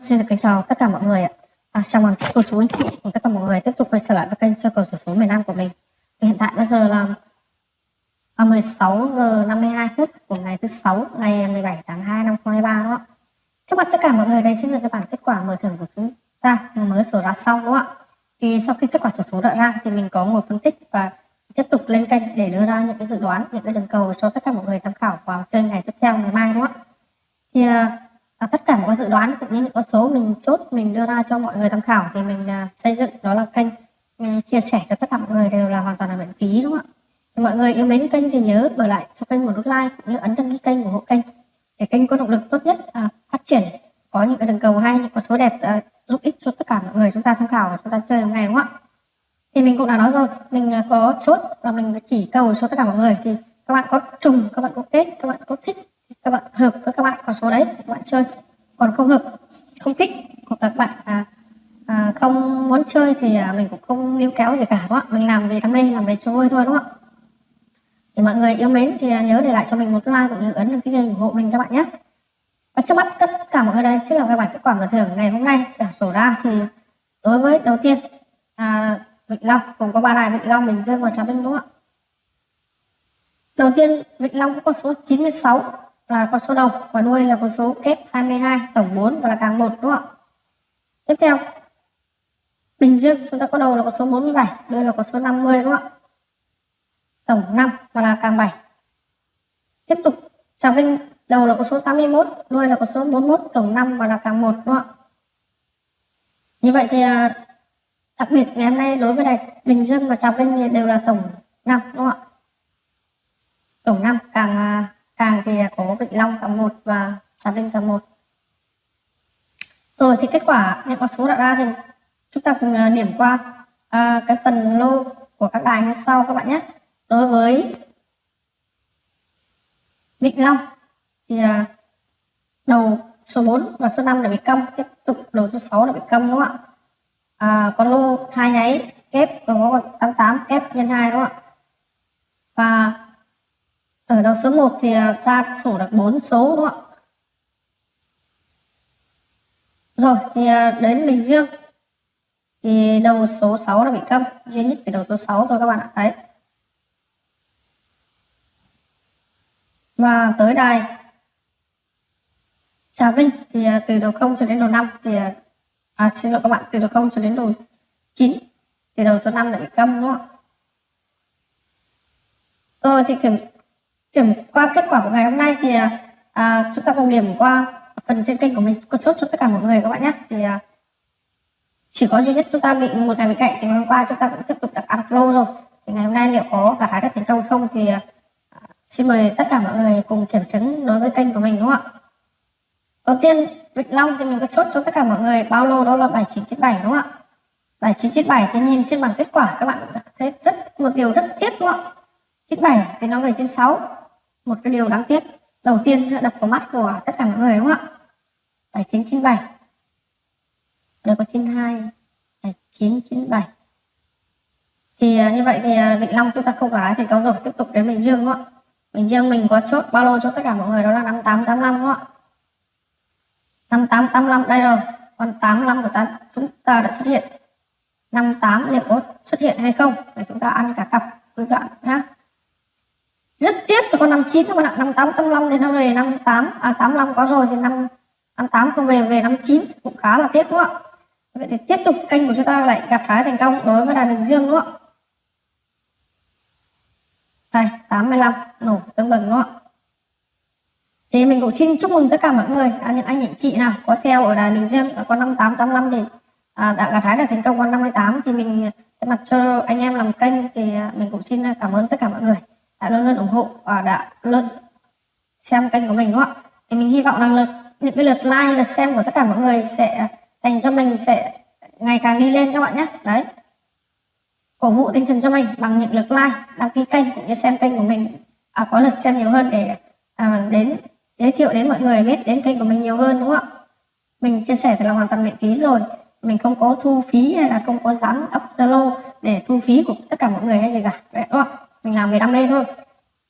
xin được kính chào tất cả mọi người ạ. À, chào mừng cô chú anh chị cùng tất cả mọi người tiếp tục quay trở lại với kênh sơ cầu sổ số miền Nam của mình. Thì hiện tại bây giờ là à, 16 giờ 52 phút của ngày thứ sáu ngày 17 tháng 2 năm 2023 đó ạ. mừng tất cả mọi người đây chính là cái bản kết quả mở thưởng của chúng ta mới sổ ra xong đúng không ạ? Thì sau khi kết quả sổ số đã ra thì mình có ngồi phân tích và tiếp tục lên kênh để đưa ra những cái dự đoán, những cái đường cầu cho tất cả mọi người tham khảo vào chơi ngày tiếp theo ngày mai đúng không ạ? Thì à, à, tất cả mọi dự đoán cũng như những con số mình chốt mình đưa ra cho mọi người tham khảo thì mình uh, xây dựng đó là kênh uh, chia sẻ cho tất cả mọi người đều là hoàn toàn là miễn phí đúng không ạ? Thì mọi người yêu mến kênh thì nhớ ở lại cho kênh một nút like cũng như ấn đăng ký kênh ủng hộ kênh để kênh có động lực tốt nhất uh, phát triển có những cái đường cầu hay những con số đẹp uh, giúp ích cho tất cả mọi người chúng ta tham khảo và chúng ta chơi hôm nay đúng không ạ? Thì mình cũng đã nói rồi mình uh, có chốt và mình chỉ cầu cho tất cả mọi người thì các bạn có trùng các bạn có kết các bạn có thích các bạn hợp với các bạn con số đấy các bạn chơi còn không hợp không thích hoặc là bạn à, à, không muốn chơi thì à, mình cũng không níu kéo gì cả đúng không ạ? Mình làm về đam mê làm về chơi thôi đúng không ạ? Thì mọi người yêu mến thì à, nhớ để lại cho mình một like cũng như ấn đăng ký kênh ủng hộ mình các bạn nhé. Và trước mắt tất cả mọi người đây chính là cái bản kết quả mở thưởng ngày hôm nay. Giảm sổ ra thì đối với đầu tiên à, Vịnh Long cùng có ba đài Vịnh Long Bình Dương và Trà Vinh đúng không ạ? Đầu tiên Vịnh Long có con số 96 là con số đầu, và đuôi là con số kép 22 tổng 4 và là càng 1 đúng không ạ? Tiếp theo, Bình Dương, chúng ta có đầu là con số 47 đuôi là con số 50 đúng không ạ? Tổng 5 và là càng 7 tiếp tục, Trà Vinh, đầu là con số 81 đuôi là con số 41 tổng 5 và là càng 1 đúng không ạ? Như vậy thì à, đặc biệt ngày hôm nay đối với đài Bình Dương và Trà Vinh đều là tổng 5 đúng không ạ? Tổng 5 càng à, càng thì có Vịnh Long cả một và Trà Vinh cả một. Rồi thì kết quả những con số đã ra thì chúng ta cùng à, điểm qua à, cái phần lô của các đài như sau các bạn nhé. Đối với Vịnh Long thì à, đầu số 4 và số 5 là bị câm tiếp tục đầu số 6 là bị câm đúng không ạ? À, con lô hai nháy kép còn có con 88 kép nhân 2 đúng không ạ? Và ở đầu số 1 thì à, ra sổ được 4 số đúng không ạ? Rồi thì à, đến Bình Dương. Thì đầu số 6 là bị câm duy nhất thì đầu số 6 thôi các bạn ạ đấy. Và tới đài. Trà Vinh thì à, từ đầu 0 cho đến đầu 5 thì à, xin lỗi các bạn từ đầu 0 cho đến đầu 9 thì đầu số 5 lại bị câm đúng không ạ? Rồi thì kiểm điểm qua kết quả của ngày hôm nay thì à, chúng ta cùng điểm qua phần trên kênh của mình. Có chốt cho tất cả mọi người các bạn nhé. Thì à, chỉ có duy nhất chúng ta bị một ngày bị cạnh thì hôm qua chúng ta cũng tiếp tục đặt ăn pro rồi. Thì ngày hôm nay liệu có cả thái được thành công không thì à, xin mời tất cả mọi người cùng kiểm chứng đối với kênh của mình đúng không ạ? Đầu tiên Vịnh Long thì mình có chốt cho tất cả mọi người bao lô đó là 7997 đúng không ạ? 7997 thì nhìn trên bảng kết quả các bạn thấy rất một điều rất tiếc đúng không ạ? 97 thì nó về trên 6 một cái điều đáng tiếc, đầu tiên đập vào mắt của tất cả mọi người, đúng không ạ? 7997 đây có 92 997 thì à, như vậy thì à, Vịnh Long chúng ta không có lái thành công rồi, tiếp tục đến Bình Dương, đúng không ạ? Bình Dương mình có chốt bao lô cho tất cả mọi người, đó là 5885 đúng không ạ? 5885 đây rồi. Còn 85 của ta, chúng ta đã xuất hiện. 58 liệu có xuất hiện hay không? Để chúng ta ăn cả cặp với bạn nhá rất tiếc là con 59 các bạn ạ 58 85 thì nó về 58 à 85 có rồi thì 5 58 không về về 59 cũng khá là tiếc đúng không ạ? Vậy thì tiếp tục kênh của chúng ta lại gặp trái thành công đối với đài Bình Dương đúng không ạ? Đây 85 nổ tương bừng đúng không ạ? Thì mình cũng xin chúc mừng tất cả mọi người. À, những anh những chị nào có theo ở đài Bình Dương ở con 58 85 thì à, đã gặt hái được thành công con 58 thì mình mặt cho anh em làm kênh thì à, mình cũng xin à, cảm ơn tất cả mọi người đã luôn luôn ủng hộ và đã luôn xem kênh của mình đúng không ạ? Thì mình hy vọng rằng là những cái lượt like lượt xem của tất cả mọi người sẽ dành cho mình sẽ ngày càng đi lên các bạn nhé. Đấy. Cổ vũ tinh thần cho mình bằng những lượt like đăng ký kênh cũng như xem kênh của mình. À, có lượt xem nhiều hơn để à, đến giới thiệu đến mọi người biết đến kênh của mình nhiều hơn đúng không ạ? Mình chia sẻ thì là hoàn toàn miễn phí rồi. Mình không có thu phí hay là không có dán up zalo để thu phí của tất cả mọi người hay gì cả. Đấy đúng không mình làm vì đam mê thôi.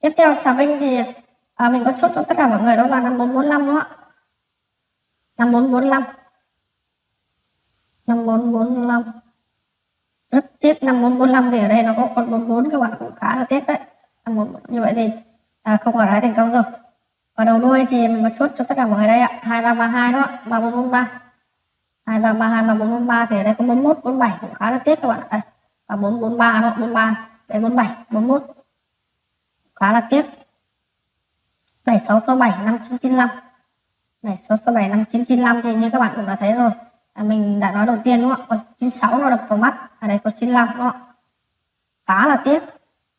Tiếp theo trà vinh thì à, mình có chốt cho tất cả mọi người đó là năm bốn bốn năm đúng không ạ? Năm bốn bốn năm 5445 rất tiếc 5445 thì ở đây nó có con 44 các bạn cũng khá là tiếc đấy. 54, như vậy thì à, không ở đáy thành công rồi. Và đầu đuôi thì mình có chốt cho tất cả mọi người đây ạ. 2332 đó 3443 2332 3443 thì ở đây có 41 47 cũng khá là tiếc các bạn đây. Và 443 đó bốn ba. 43 đây 47 41 khá là tiếc. 7667 5995 7667 5995 thì như các bạn cũng đã thấy rồi. À, mình đã nói đầu tiên đúng không ạ? Còn 96 nó đập vào mắt. Ở đây có 95 đúng không ạ? Khá là tiếc.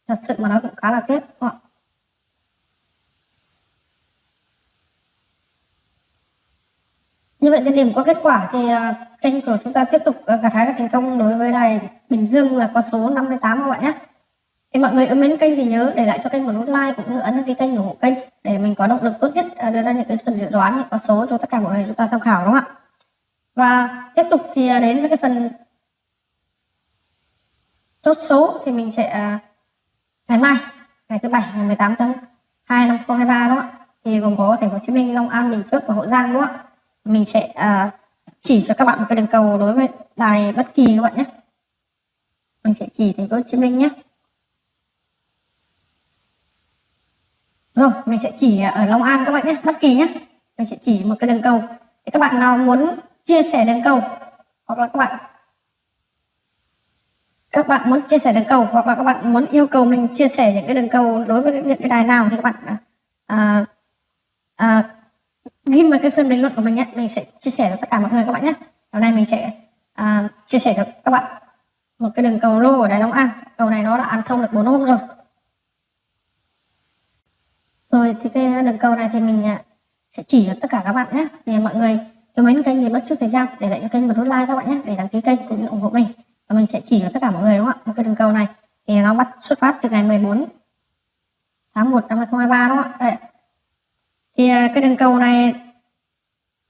Thật sự mà nói cũng khá là tiếc đúng không ạ? Như vậy trên điểm có kết quả thì uh, kênh của chúng ta tiếp tục uh, gặt hái được thành công đối với đài Bình Dương là con số 58 các bạn nhé thì mọi người ấn mến kênh thì nhớ? Để lại cho kênh một nút like cũng như ấn đăng ký kênh ủng hộ kênh để mình có động lực tốt nhất à, đưa ra những cái phần dự đoán những con số cho tất cả mọi người chúng ta tham khảo đúng không ạ? Và tiếp tục thì à, đến với cái phần chốt số thì mình sẽ à, ngày mai ngày thứ bảy ngày 18 tháng 2 năm 2023 đúng không ạ? Thì gồm có thành phố Hồ Chí Minh, Long An, Bình Phước và Hậu Giang đúng không ạ? Mình sẽ chỉ cho các bạn một cái đường cầu đối với đài bất kỳ các bạn nhé. Mình sẽ chỉ thành phố Hồ Chí Minh nhé. Rồi mình sẽ chỉ ở Long An các bạn nhé bất kỳ nhé. Mình sẽ chỉ một cái đường cầu. Để các bạn nào muốn chia sẻ đường cầu hoặc là các bạn các bạn muốn chia sẻ đường cầu hoặc là các bạn muốn yêu cầu mình chia sẻ những cái đường cầu đối với những cái đài nào thì các bạn à, à, ghi vào cái phần bình luận của mình nhé. Mình sẽ chia sẻ cho tất cả mọi người các bạn nhé. Hôm nay mình sẽ à, chia sẻ cho các bạn một cái đường cầu lô ở đài long an. Cầu này nó đã ăn thông được bốn hôm rồi rồi thì cái đường cầu này thì mình ờ, sẽ chỉ cho tất cả các bạn nhé. Thì mọi người yêu mến kênh thì mất chút thời gian để lại cho kênh một nút like các bạn nhé để đăng ký kênh cũng như ủng hộ mình. Và mình sẽ chỉ cho tất cả mọi người đúng không ạ? Một cái đường cầu này thì nó bắt xuất phát từ ngày 14 tháng 1 năm 2023 đúng không ạ? Đây. thì ờ, cái đường cầu này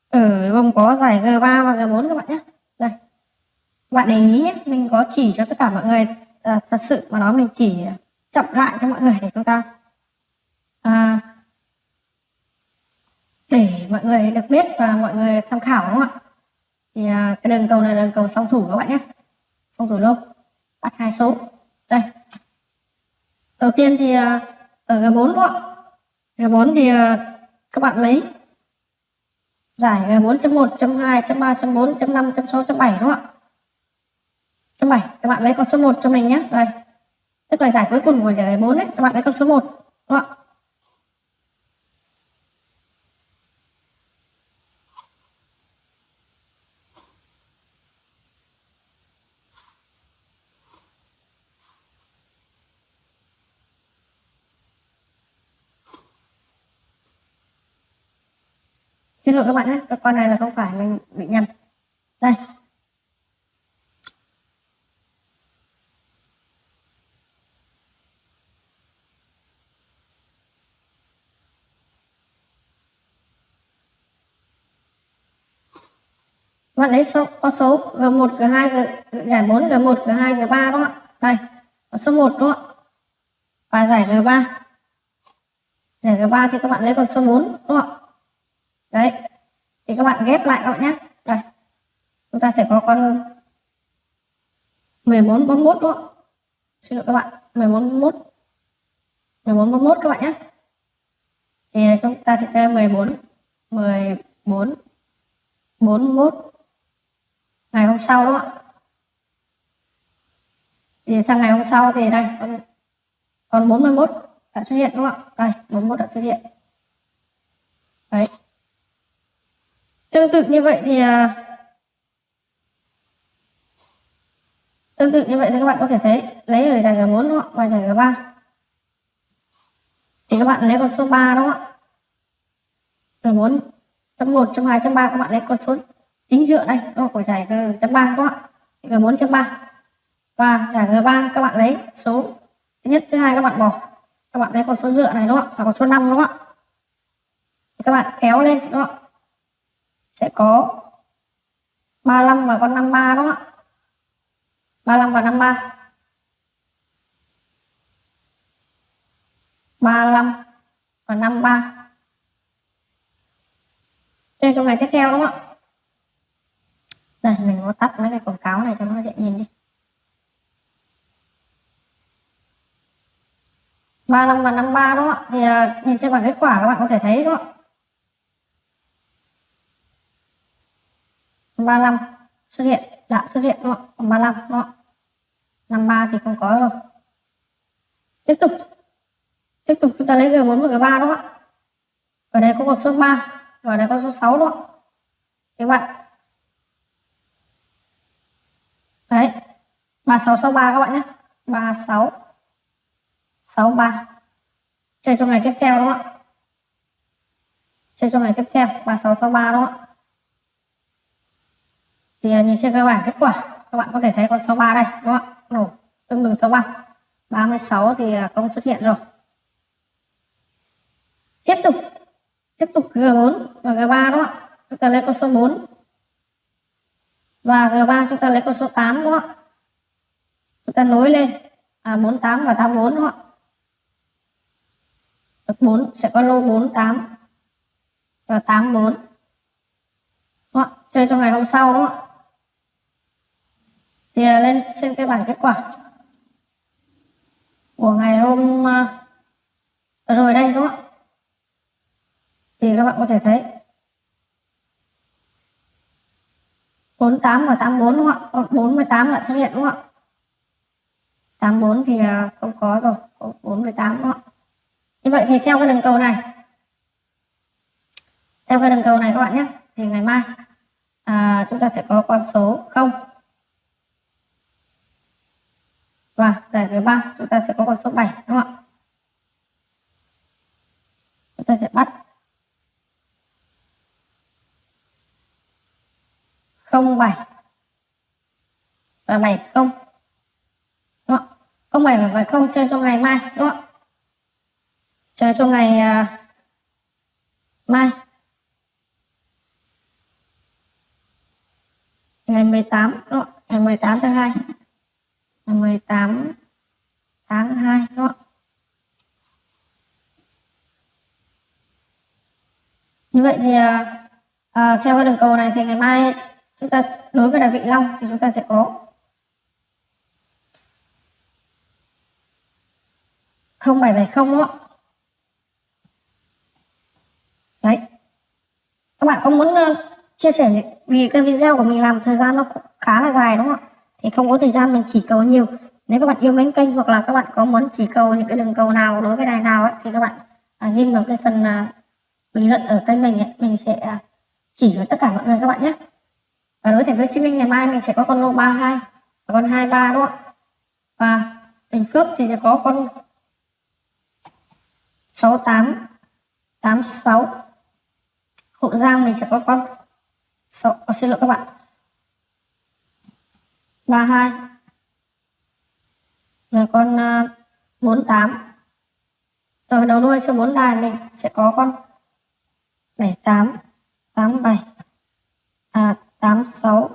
ở gồm có giải G3 và G4 các bạn nhé. Đây. Bạn để ý nhé mình có chỉ cho tất cả mọi người à, thật sự mà nói mình chỉ chậm lại cho mọi người để chúng ta à, để mọi người được biết và mọi người tham khảo đúng không ạ thì à, cái đường cầu này là đường cầu song thủ các bạn nhé song thủ lô bắt hai số đây đầu tiên thì à, ở G4 đúng không ạ G4 thì à, các bạn lấy giải g 4.1, 2, 3, 4, 5, 6, 7 đúng không ạ? Chấm 7, các bạn lấy con số 1 cho mình nhé. Đây. Tức là giải cuối cùng của giải 4 đấy, các bạn lấy con số 1 đúng không ạ? Xin lỗi các bạn nhé các con này là không phải mình bị nhầm đây bạn lấy số con số G1, G2, G, giải 4, G1, G2, G3 đúng không ạ? Đây, con số 1 đúng không ạ? Và giải G3. Giải G3 thì các bạn lấy con số 4 đúng không ạ? Đấy. Thì các bạn ghép lại các bạn nhé. Đây. Chúng ta sẽ có con 14 41 đúng không xin lỗi các bạn. 14 41 14 41 các bạn nhé. Thì à, chúng ta sẽ chơi 14 14 41 ngày hôm sau đúng không ạ? Thì sang ngày hôm sau thì đây, con con 41 đã xuất hiện đúng không ạ? Đây 41 đã xuất hiện. Đấy tương tự như vậy thì à, tương tự như vậy thì các bạn có thể thấy, lấy ở giải G4 đúng không ạ? Và giải G3 thì các bạn lấy con số 3 đúng không ạ? G4 chấm 1 chấm 2 chấm 3 các bạn lấy con số chính dựa đây, đúng không? của giải G chấm 3 đúng không ạ? G4 chấm 3 và giải G3 các bạn lấy số thứ nhất, thứ hai các bạn bỏ. Các bạn lấy con số dựa này đúng không ạ? Và con số 5 đúng không ạ? Các bạn kéo lên, đúng không ạ? Sẽ có 35 và con 53 đúng không ạ? 35 và 53 35 và 53 Đây trong ngày tiếp theo đúng không ạ? Đây, mình có tắt mấy cái quảng cáo này cho nó dễ nhìn đi. 35 và 53 đúng không ạ? Thì à, nhìn trên bảng kết quả các bạn có thể thấy đúng không ạ? 35 xuất hiện, đã xuất hiện đúng không ạ? 35 đúng không ạ? 53 thì không có rồi. Tiếp tục. Tiếp tục chúng ta lấy G4 và G3 đúng không ạ? Ở đây có một số 3 và ở đây có số 6 đúng không ạ? Các bạn. Đấy. 3663 các bạn nhé. 36 63 chơi trong ngày tiếp theo đúng không ạ chơi trong ngày tiếp theo 3663 đúng không ạ thì à, nhìn trên cơ bản kết quả các bạn có thể thấy con 63 đây đúng không ạ? Nổ tương đương 63 36 thì à, không xuất hiện rồi. Tiếp tục tiếp tục G4 và G3 đúng không ạ? Chúng ta lấy con số 4 và G3 chúng ta lấy con số 8 đúng không ạ? Chúng ta nối lên à, 48 và 84 đúng không ạ? Được 4 sẽ có lô 48 và 84 đúng không? chơi cho ngày hôm sau đúng không ạ? Thì à, lên trên cái bảng kết quả của ngày hôm à, rồi đây đúng không ạ thì các bạn có thể thấy 48 và 84 đúng không ạ? 48 lại xuất hiện đúng không ạ? 84 thì à, không có rồi, 48 đúng không ạ? như vậy thì theo cái đường cầu này theo cái đường cầu này các bạn nhé thì ngày mai à, chúng ta sẽ có con số 0 và giải thứ ba chúng ta sẽ có con số 7 đúng không ạ? Chúng ta sẽ bắt. 07 và 70 đúng không ạ? 07 và 70 chơi cho ngày mai đúng không ạ? Chơi cho ngày uh, mai. Ngày 18 đúng không? ngày 18 tháng 2 ngày 18 tháng 2 đúng không? như vậy thì à, à, theo cái đường cầu này thì ngày mai chúng ta đối với đại Vịnh Long thì chúng ta sẽ có 0770 đúng không? đấy các bạn có muốn uh, chia sẻ vì cái video của mình làm thời gian nó khá là dài đúng không ạ thì không có thời gian mình chỉ cầu nhiều. Nếu các bạn yêu mến kênh hoặc là các bạn có muốn chỉ cầu những cái đường cầu nào đối với đài nào ấy, thì các bạn à, ghi vào cái phần à, bình luận ở kênh mình ấy, mình sẽ à, chỉ cho tất cả mọi người các bạn nhé. Và đối thành phố Hồ Chí Minh ngày mai mình sẽ có con lô 32 và con 23 đúng không ạ? Và Bình Phước thì sẽ có con 68 86 Hậu Giang mình sẽ có con 6, oh, à, xin lỗi các bạn. 32 rồi con à, uh, 48 rồi đầu đuôi số 4 đài mình sẽ có con 78 87 à 86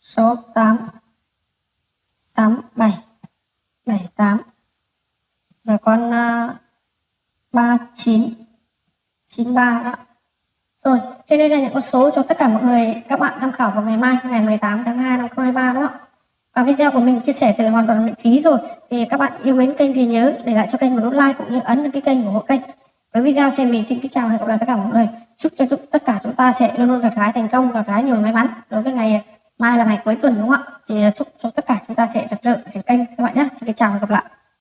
68 87 78 rồi con uh, 39 93 đó rồi, trên đây là những con số cho tất cả mọi người các bạn tham khảo vào ngày mai, ngày 18 tháng 2 năm 2023 đúng không ạ? Và video của mình chia sẻ từ hoàn toàn miễn phí rồi. Thì các bạn yêu mến kênh thì nhớ để lại cho kênh một nút like cũng như ấn đăng ký kênh của hộ kênh. Với video xem mình xin kính chào và hẹn gặp lại tất cả mọi người. Chúc cho chúc tất cả chúng ta sẽ luôn luôn gặt hái thành công, gặt hái nhiều may mắn. Đối với ngày mai là ngày cuối tuần đúng không ạ? Thì à, chúc cho tất cả chúng ta sẽ rực rỡ trên kênh các bạn nhé. Xin kính chào và hẹn gặp lại.